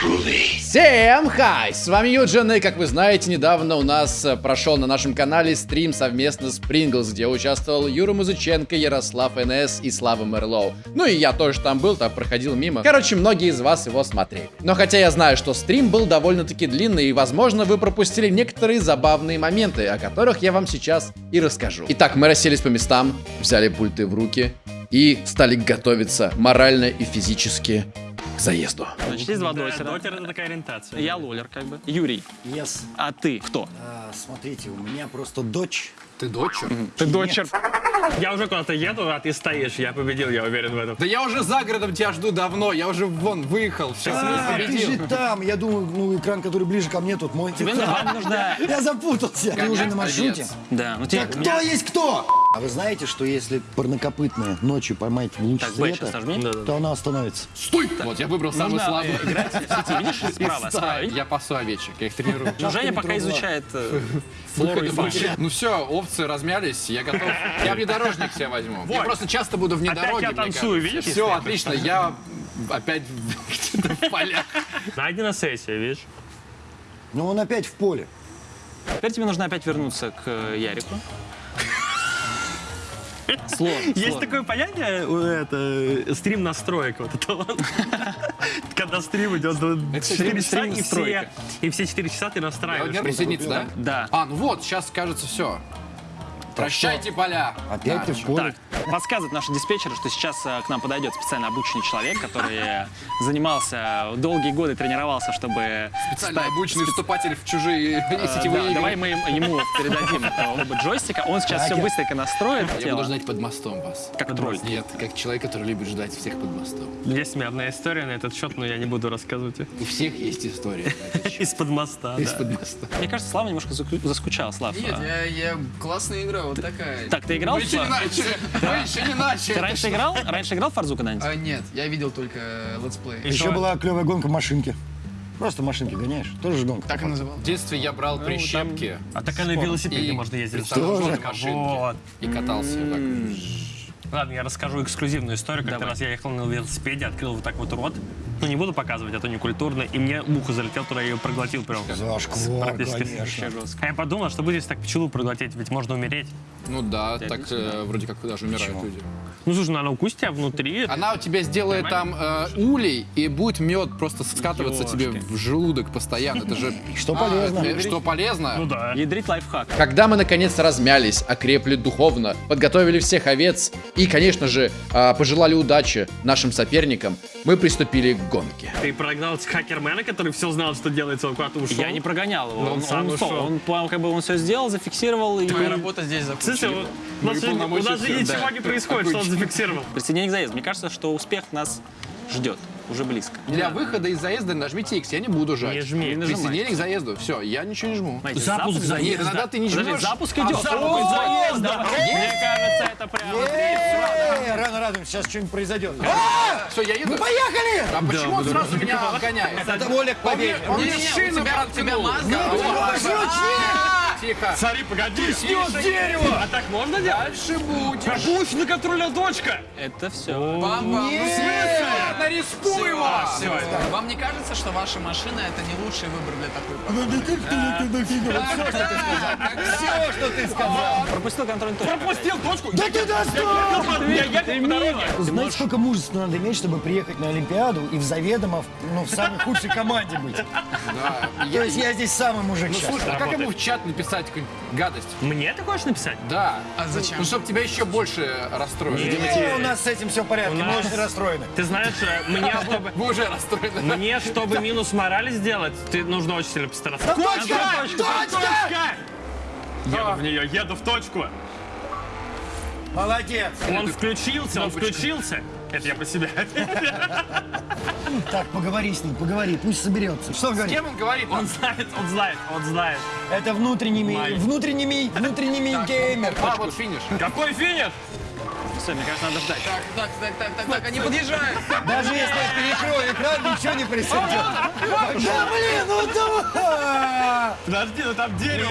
Всем хай! С вами Юджин, и как вы знаете, недавно у нас э, прошел на нашем канале стрим совместно с Принглс, где участвовал Юра Музыченко, Ярослав НС и Слава Мерлоу. Ну и я тоже там был, так проходил мимо. Короче, многие из вас его смотрели. Но хотя я знаю, что стрим был довольно-таки длинный, и возможно вы пропустили некоторые забавные моменты, о которых я вам сейчас и расскажу. Итак, мы расселись по местам, взяли пульты в руки и стали готовиться морально и физически к заезду. Значит, есть два Да, дотера. дотер это такая ориентация. Я лолер, как бы. Юрий, Yes. а ты кто? А, смотрите, у меня просто дочь. Ты дочер? Ты дочер. Я уже куда-то еду, а ты стоишь. Я победил, я уверен в этом. Да я уже за городом тебя жду давно, я уже вон выехал, все, А, ты же там. Я думаю, ну, экран, который ближе ко мне, тут мой. Тебе нужна. Я запутался. Ты уже на маршруте? Да, ну кто есть кто? А вы знаете, что если парнокопытная ночью поймать в луч Так, света, то она остановится? Стой! Вот я выбрал самый Нужно слабый. э, играть в сети, видишь, справа, справа. Я пасу овечек, я их тренирую. Ну, Женя пока изучает э, флору и. Ну все, овцы размялись, я готов. Я внедорожник себе возьму. Я просто часто буду Опять внедорожник. я танцую, видишь, Все, отлично, я опять где-то в полях. Найдена сессия, видишь? Ну, он опять в поле. Теперь тебе нужно опять вернуться к э, Ярику. Сложно, Есть сложно. такое понятие, э, это, э, стрим настроек. Вот это вот. Когда стрим идет до 4 стрим- часа, и все, и все 4 часа ты Я настраиваешь. не присоединиться, да? Да. А, ну вот, сейчас кажется все. Прощайте поля. Опять ты в поле. Так, подсказывают наши диспетчеры, что сейчас э, к нам подойдет специально обученный человек, который занимался долгие годы, тренировался, чтобы... Специально стать- обученный вступатель в чужие Э, сетевые да, игры. давай мы ему передадим оба джойстика, он сейчас все быстренько настроит Я буду ждать под мостом вас. Как тролль. Нет, как человек, который любит ждать всех под мостом. Есть у меня одна история на этот счет, но я не буду рассказывать. У всех есть история. Из-под моста. Из-под моста. Мне кажется, Слава немножко заскучал, Слав. Нет, А, я, я классная игра, вот такая. Так, ты играл в... еще не начали! Вы еще не начали! Ты раньше играл? Раньше играл в Форзу когда-нибудь? А, нет, я видел только э, летсплей. Еще была клевая гонка машинки. Просто машинки гоняешь. Тоже же гонка. Так и называл. В детстве я брал прищепки А так и на велосипеде и можно ездить. машинки. Вот. И катался вот так. Ладно, я расскажу эксклюзивную историю. Как-то раз я ехал на велосипеде, открыл вот так вот рот. Ну, не буду показывать, а то не культурно. И мне муха залетела туда, я ее проглотил прям. Зашквар, конечно. А я подумал, что будет, если так пчелу проглотить, ведь можно умереть. Ну да, так э, вроде как даже умирают Почему? люди. Ну, слушай, ну она укусит тебя внутри. Она у тебя сделает там э, улей, и будет мед просто скатываться тебе в желудок постоянно. Это же... Что А, полезно. э, Что полезно? Ну да. Ядрить лайфхак. Когда мы наконец размялись, окрепли духовно, подготовили всех овец и, конечно же, а, пожелали удачи нашим соперникам, мы приступили к гонке. Ты прогнал хакермена, который все знал, что делается, он куда-то ушел. Я не прогонял его. Но он Он, сам он ушел. Он, по- как бы он все сделал, зафиксировал и... Твоя работа здесь закончена. вот у нас, же, у нас же ничего да. не происходит, что он зафиксировал. Присоединение к заезду. Мне кажется, что успех нас ждет. Уже близко. Для выхода из заезда нажмите X, я не буду жать. Не жми. Не. Присоединение к заезду. Все, я ничего не жму. Знаете, Запуск заезда. Нет, иногда ты не Подожди, жмешь. запуск а идет. запуск О, заезда. да. Мне кажется, это прям... Эй, рано радуемся, сейчас что-нибудь произойдет. Все, я еду. Поехали! А почему он сразу меня обгоняет? Это воля к Он мне, у тебя- у тебя проткнул. Мазда. Тихо. Смотри, погоди. Снес дерево. А так можно делать? Дальше будешь. Пусть на контроля дочка. Это все. Бам-бам. Ну, Ладно, рискуй его. Всё. Вам не кажется, что ваша машина это не лучший выбор для такой поездки? Все, что ты сказал. Пропустил контрольный точку. Пропустил точку. Да ты достал! Знаете, сколько мужества надо иметь, чтобы приехать на Олимпиаду и в заведомо, ну, в самой худшей команде быть? Да. То есть я здесь самый мужик Ну сейчас. слушай, а как ему в чат написать какую-нибудь гадость? Мне ты хочешь написать? Да. А зачем? Ну, чтобы тебя еще больше расстроили. Не, у нас с этим все в порядке, У мы нас- очень расстроены. Ты знаешь, э, мне чтобы... Вы уже расстроены. Мне, чтобы минус морали сделать, ты нужно очень сильно постараться. Точка! Точка! Еду в нее, еду в точку. Молодец! Он включился, он включился. Это я по себе. Так, поговори с ним, поговори, пусть соберется. Что С говорит? кем он говорит? Он знает, он знает, он знает. Это внутренними, Май. внутренними, внутренними геймер. А, вот финиш. Какой финиш? Все, мне кажется, надо ждать. Так, так, так, так, так, так, они подъезжают. Даже если я перекрою экран, ничего не произойдет. Да блин, ну давай! Подожди, ну там дерево.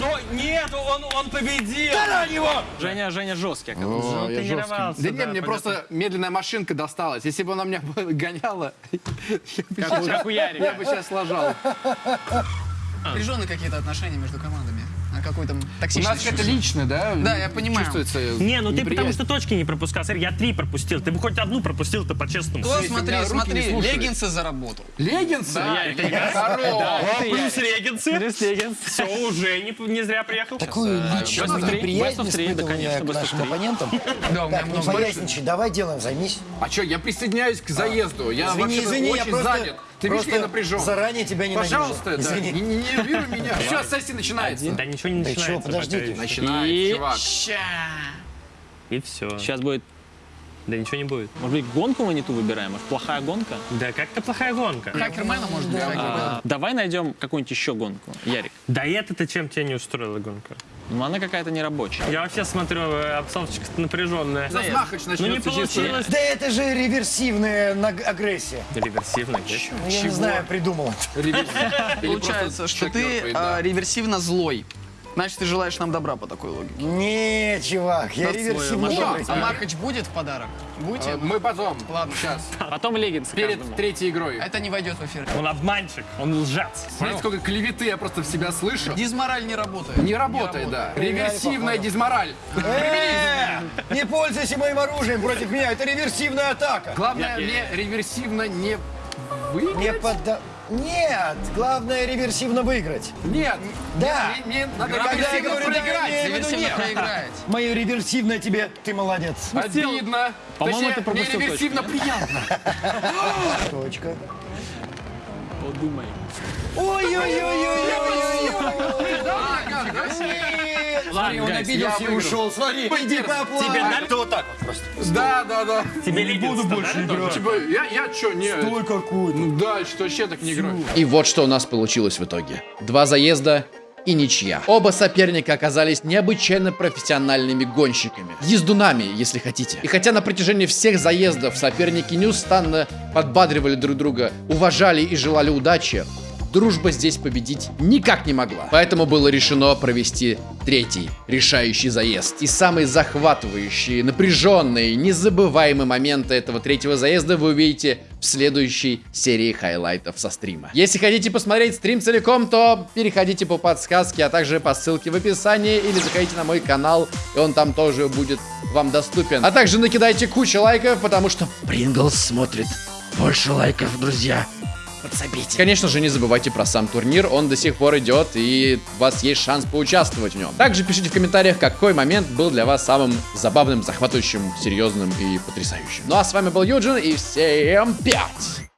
Стой! Нет, он, он победил! Тарань его! Женя, Женя жесткий. О, он я жесткий. тренировался, Да не, да, мне понятно. просто медленная машинка досталась. Если бы она меня гоняла, я бы Как у- как я бы сейчас ложал. Напряженные какие-то отношения между командами. А какой там У нас это личное, да? Да, я понимаю. Чувствуется Не, ну ты потому что точки не пропускал. Смотри, я три пропустил. Ты бы хоть одну пропустил, то по-честному. Если смотри, смотри, леггинсы заработал. Леггинсы? О, плюс регенсы. Плюс Леггинс. Все, уже не, зря приехал. Такую личную неприязнь да, испытываю к нашим оппонентам. Да, у меня не много давай делом займись. А что, я присоединяюсь к заезду. Я вообще извини, я очень занят. Ты видишь, я напряжен. заранее тебя ненавижу. Пожалуйста, да, Извини. не, не нервируй меня. Все, сессия начинается. Да ничего не начинается. пока еще. Начинается, чувак. И все. Сейчас будет, Да ничего не будет. может быть, гонку мы не ту выбираем? Может, плохая гонка? Да как-то плохая гонка. Хакермена, может быть. А, давай найдем какую-нибудь еще гонку. Ярик. Да это-то чем тебя не устроила гонка? Ну, она какая-то нерабочая. Я вообще смотрю, э, обстановочка напряженная. Сейчас Махач Ну не начнется получилось. Да это же реверсивная агрессия. Реверсивно, да? Ну, я не знаю, придумал. Получается, что ты а, реверсивно злой. Значит, ты желаешь нам добра по такой логике. Не, чувак, я добрый. А Махач будет в подарок? Будете? Э, Мы потом, Ладно. сейчас, Потом Леггинс перед третьей игрой. Это не войдет в эфир. Он обманщик, он лжец. Смотрите, сколько клеветы я просто в себя слышу. Дизмораль не работает. Не работает, да. Реверсивная дизмораль. Э, Не пользуйся моим оружием против меня, это реверсивная атака. Главное, мне реверсивно не Не выиграть. Нет, главное реверсивно выиграть. Нет. Да. Мне, мне надо Когда я реверсивно говорю, да, я проиграть. имею в виду Реверсивно нет. Мое реверсивное тебе, ты молодец. Обидно. По-моему, ты пропустил мне реверсивно точку, приятно. Точка. Подумай. Ой-ой-ой-ой-ой-ой. Смотри, он обиделся и ушел. Смотри, иди поплавай. Тебе? Ты вот так вот просто. Да, да, да. Тебе не буду больше играть. Я, я что, не... Ой, какой. Ну да, что вообще так не играю. И вот что у нас получилось в итоге. Два заезда и ничья. Оба соперника оказались необычайно профессиональными гонщиками. Ездунами, если хотите. И хотя на протяжении всех заездов соперники неустанно подбадривали друг друга, уважали и желали удачи, дружба здесь победить никак не могла. Поэтому было решено провести третий решающий заезд. И самые захватывающие, напряженные, незабываемые моменты этого третьего заезда вы увидите в следующей серии хайлайтов со стрима. Если хотите посмотреть стрим целиком, то переходите по подсказке, а также по ссылке в описании или заходите на мой канал, и он там тоже будет вам доступен. А также накидайте кучу лайков, потому что Принглс смотрит больше лайков, друзья. Подсобите. Конечно же, не забывайте про сам турнир, он до сих пор идет, и у вас есть шанс поучаствовать в нем. Также пишите в комментариях, какой момент был для вас самым забавным, захватывающим, серьезным и потрясающим. Ну а с вами был Юджин, и всем пять!